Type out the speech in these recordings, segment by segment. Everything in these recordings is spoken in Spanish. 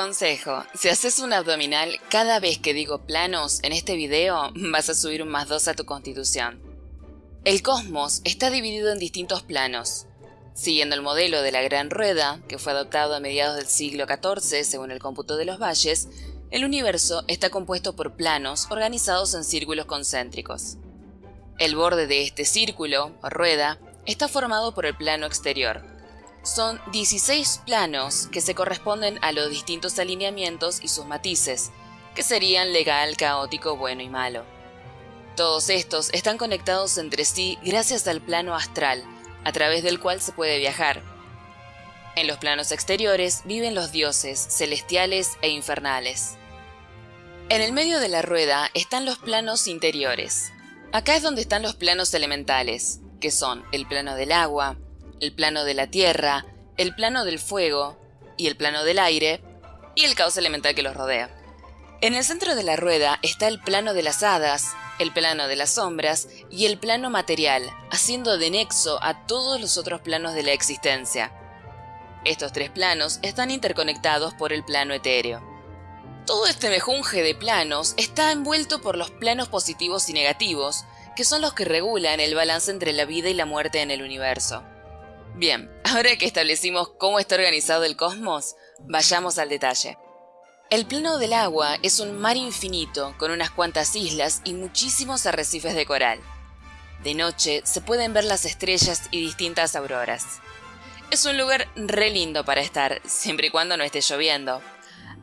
Consejo, si haces un abdominal cada vez que digo planos en este video, vas a subir un más 2 a tu constitución. El cosmos está dividido en distintos planos. Siguiendo el modelo de la Gran Rueda, que fue adoptado a mediados del siglo XIV según el cómputo de los valles, el universo está compuesto por planos organizados en círculos concéntricos. El borde de este círculo, o rueda, está formado por el plano exterior, son 16 planos que se corresponden a los distintos alineamientos y sus matices, que serían legal, caótico, bueno y malo. Todos estos están conectados entre sí gracias al plano astral, a través del cual se puede viajar. En los planos exteriores viven los dioses, celestiales e infernales. En el medio de la rueda están los planos interiores. Acá es donde están los planos elementales, que son el plano del agua, el plano de la tierra, el plano del fuego y el plano del aire, y el caos elemental que los rodea. En el centro de la rueda está el plano de las hadas, el plano de las sombras y el plano material, haciendo de nexo a todos los otros planos de la existencia. Estos tres planos están interconectados por el plano etéreo. Todo este mejunje de planos está envuelto por los planos positivos y negativos, que son los que regulan el balance entre la vida y la muerte en el universo. Bien, ahora que establecimos cómo está organizado el cosmos, vayamos al detalle. El plano del agua es un mar infinito con unas cuantas islas y muchísimos arrecifes de coral. De noche se pueden ver las estrellas y distintas auroras. Es un lugar re lindo para estar, siempre y cuando no esté lloviendo.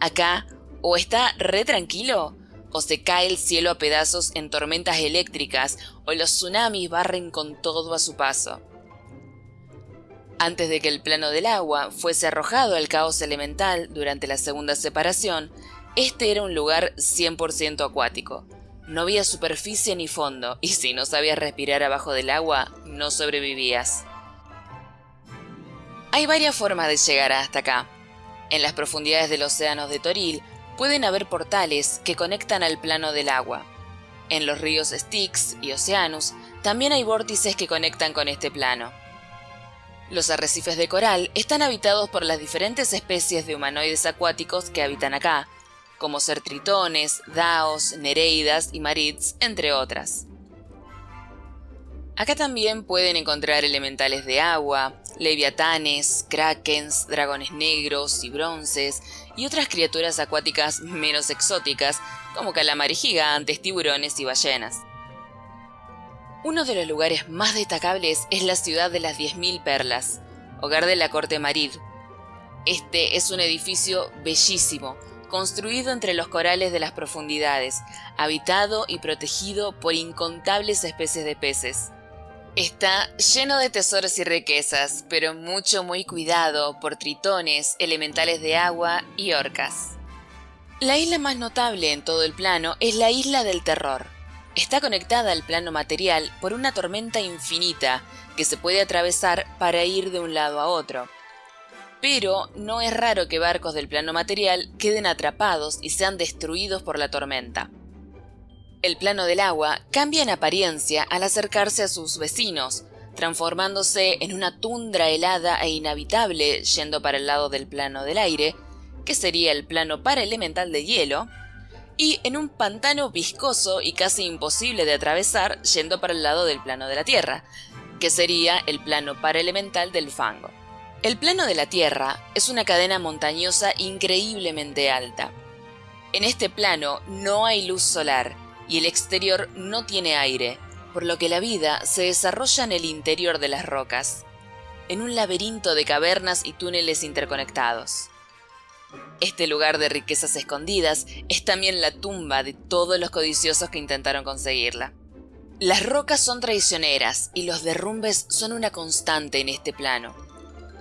Acá, o está re tranquilo, o se cae el cielo a pedazos en tormentas eléctricas, o los tsunamis barren con todo a su paso. Antes de que el plano del agua fuese arrojado al caos elemental durante la segunda separación, este era un lugar 100% acuático. No había superficie ni fondo, y si no sabías respirar abajo del agua, no sobrevivías. Hay varias formas de llegar hasta acá. En las profundidades del océano de Toril pueden haber portales que conectan al plano del agua. En los ríos Styx y Oceanus también hay vórtices que conectan con este plano. Los arrecifes de coral están habitados por las diferentes especies de humanoides acuáticos que habitan acá, como ser tritones, daos, nereidas y marids, entre otras. Acá también pueden encontrar elementales de agua, leviatanes, krakens, dragones negros y bronces, y otras criaturas acuáticas menos exóticas, como calamares gigantes, tiburones y ballenas. Uno de los lugares más destacables es la ciudad de las 10.000 perlas, hogar de la corte Marid. Este es un edificio bellísimo, construido entre los corales de las profundidades, habitado y protegido por incontables especies de peces. Está lleno de tesoros y riquezas, pero mucho muy cuidado por tritones, elementales de agua y orcas. La isla más notable en todo el plano es la Isla del Terror, Está conectada al plano material por una tormenta infinita que se puede atravesar para ir de un lado a otro. Pero no es raro que barcos del plano material queden atrapados y sean destruidos por la tormenta. El plano del agua cambia en apariencia al acercarse a sus vecinos, transformándose en una tundra helada e inhabitable yendo para el lado del plano del aire, que sería el plano paraelemental de hielo, y en un pantano viscoso y casi imposible de atravesar yendo para el lado del plano de la Tierra, que sería el plano paraelemental del fango. El plano de la Tierra es una cadena montañosa increíblemente alta. En este plano no hay luz solar y el exterior no tiene aire, por lo que la vida se desarrolla en el interior de las rocas, en un laberinto de cavernas y túneles interconectados. Este lugar de riquezas escondidas es también la tumba de todos los codiciosos que intentaron conseguirla. Las rocas son traicioneras y los derrumbes son una constante en este plano.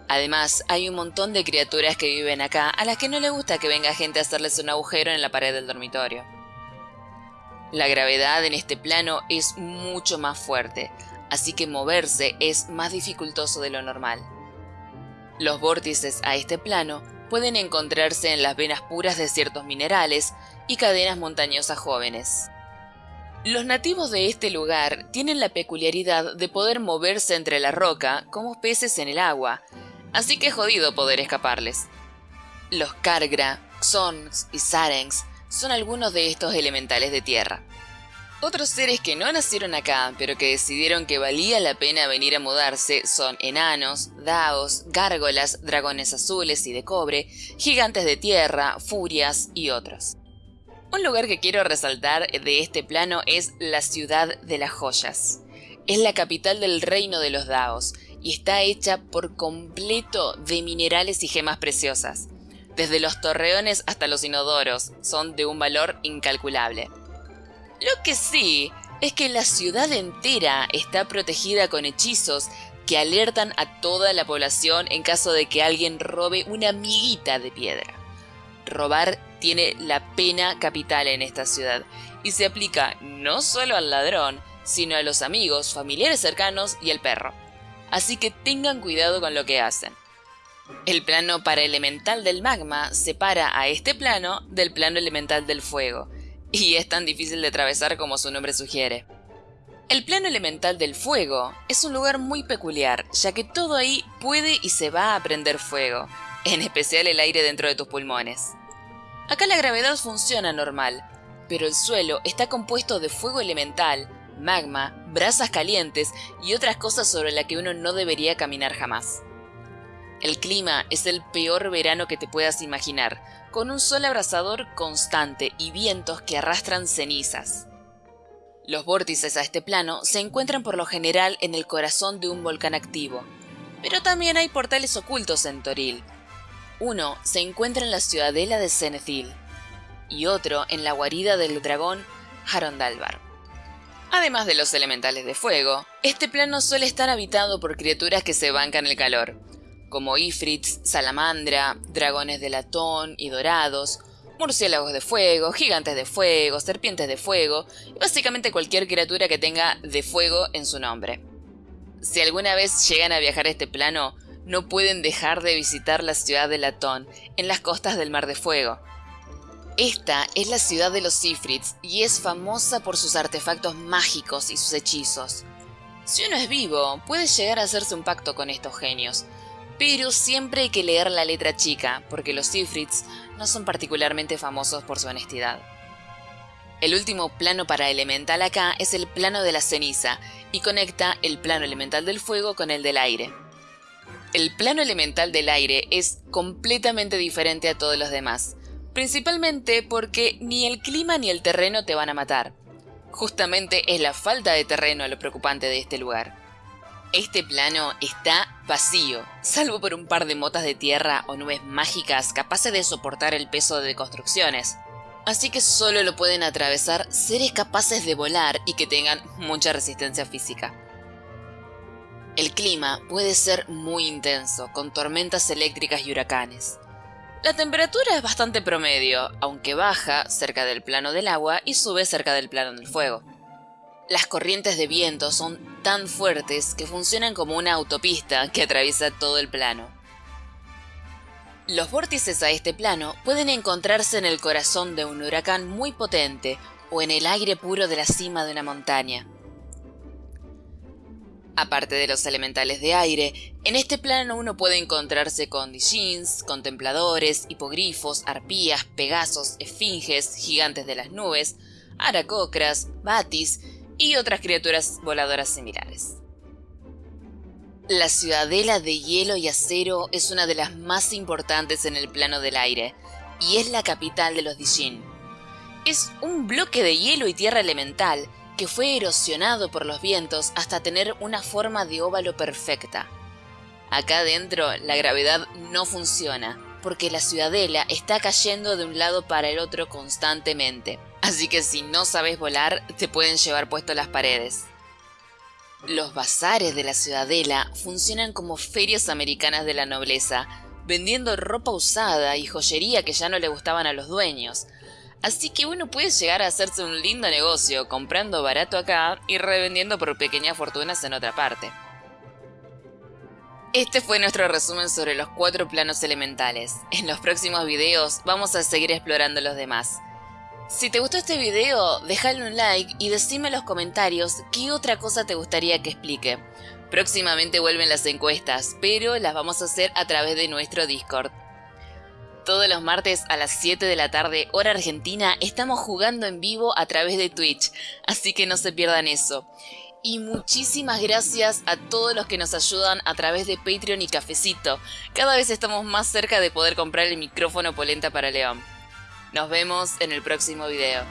Además, hay un montón de criaturas que viven acá a las que no le gusta que venga gente a hacerles un agujero en la pared del dormitorio. La gravedad en este plano es mucho más fuerte, así que moverse es más dificultoso de lo normal. Los vórtices a este plano pueden encontrarse en las venas puras de ciertos minerales y cadenas montañosas jóvenes. Los nativos de este lugar tienen la peculiaridad de poder moverse entre la roca como peces en el agua, así que es jodido poder escaparles. Los Kargra, Xons y Sarengs son algunos de estos elementales de tierra. Otros seres que no nacieron acá, pero que decidieron que valía la pena venir a mudarse, son enanos, daos, gárgolas, dragones azules y de cobre, gigantes de tierra, furias y otros. Un lugar que quiero resaltar de este plano es la ciudad de las joyas. Es la capital del reino de los daos y está hecha por completo de minerales y gemas preciosas. Desde los torreones hasta los inodoros son de un valor incalculable. Lo que sí es que la ciudad entera está protegida con hechizos que alertan a toda la población en caso de que alguien robe una miguita de piedra. Robar tiene la pena capital en esta ciudad y se aplica no solo al ladrón, sino a los amigos, familiares cercanos y al perro. Así que tengan cuidado con lo que hacen. El plano paraelemental del magma separa a este plano del plano elemental del fuego, y es tan difícil de atravesar como su nombre sugiere. El plano elemental del fuego es un lugar muy peculiar, ya que todo ahí puede y se va a prender fuego, en especial el aire dentro de tus pulmones. Acá la gravedad funciona normal, pero el suelo está compuesto de fuego elemental, magma, brasas calientes y otras cosas sobre las que uno no debería caminar jamás. El clima es el peor verano que te puedas imaginar, con un sol abrasador constante y vientos que arrastran cenizas. Los vórtices a este plano se encuentran por lo general en el corazón de un volcán activo, pero también hay portales ocultos en Toril. Uno se encuentra en la ciudadela de Cenethil y otro en la guarida del dragón Harondalvar. Además de los elementales de fuego, este plano suele estar habitado por criaturas que se bancan el calor, como ifrits, salamandra, dragones de latón y dorados, murciélagos de fuego, gigantes de fuego, serpientes de fuego y básicamente cualquier criatura que tenga de fuego en su nombre. Si alguna vez llegan a viajar a este plano, no pueden dejar de visitar la ciudad de Latón, en las costas del Mar de Fuego. Esta es la ciudad de los Ifrits y es famosa por sus artefactos mágicos y sus hechizos. Si uno es vivo, puede llegar a hacerse un pacto con estos genios, pero siempre hay que leer la letra chica, porque los Ifrits no son particularmente famosos por su honestidad. El último plano para elemental acá es el plano de la ceniza, y conecta el plano elemental del fuego con el del aire. El plano elemental del aire es completamente diferente a todos los demás, principalmente porque ni el clima ni el terreno te van a matar. Justamente es la falta de terreno lo preocupante de este lugar. Este plano está vacío, salvo por un par de motas de tierra o nubes mágicas capaces de soportar el peso de construcciones. Así que solo lo pueden atravesar seres capaces de volar y que tengan mucha resistencia física. El clima puede ser muy intenso, con tormentas eléctricas y huracanes. La temperatura es bastante promedio, aunque baja cerca del plano del agua y sube cerca del plano del fuego. Las corrientes de viento son tan fuertes que funcionan como una autopista que atraviesa todo el plano. Los vórtices a este plano pueden encontrarse en el corazón de un huracán muy potente o en el aire puro de la cima de una montaña. Aparte de los elementales de aire, en este plano uno puede encontrarse con Dijins, contempladores, hipogrifos, arpías, pegasos, esfinges, gigantes de las nubes, aracocras, batis y otras criaturas voladoras similares. La ciudadela de hielo y acero es una de las más importantes en el plano del aire, y es la capital de los Dijin. Es un bloque de hielo y tierra elemental que fue erosionado por los vientos hasta tener una forma de óvalo perfecta. Acá adentro la gravedad no funciona, porque la ciudadela está cayendo de un lado para el otro constantemente. Así que si no sabes volar, te pueden llevar puesto las paredes. Los bazares de la ciudadela funcionan como ferias americanas de la nobleza, vendiendo ropa usada y joyería que ya no le gustaban a los dueños. Así que uno puede llegar a hacerse un lindo negocio comprando barato acá y revendiendo por pequeñas fortunas en otra parte. Este fue nuestro resumen sobre los cuatro planos elementales. En los próximos videos vamos a seguir explorando los demás. Si te gustó este video, déjale un like y decime en los comentarios qué otra cosa te gustaría que explique. Próximamente vuelven las encuestas, pero las vamos a hacer a través de nuestro Discord. Todos los martes a las 7 de la tarde, hora argentina, estamos jugando en vivo a través de Twitch, así que no se pierdan eso. Y muchísimas gracias a todos los que nos ayudan a través de Patreon y Cafecito. Cada vez estamos más cerca de poder comprar el micrófono polenta para León. Nos vemos en el próximo video.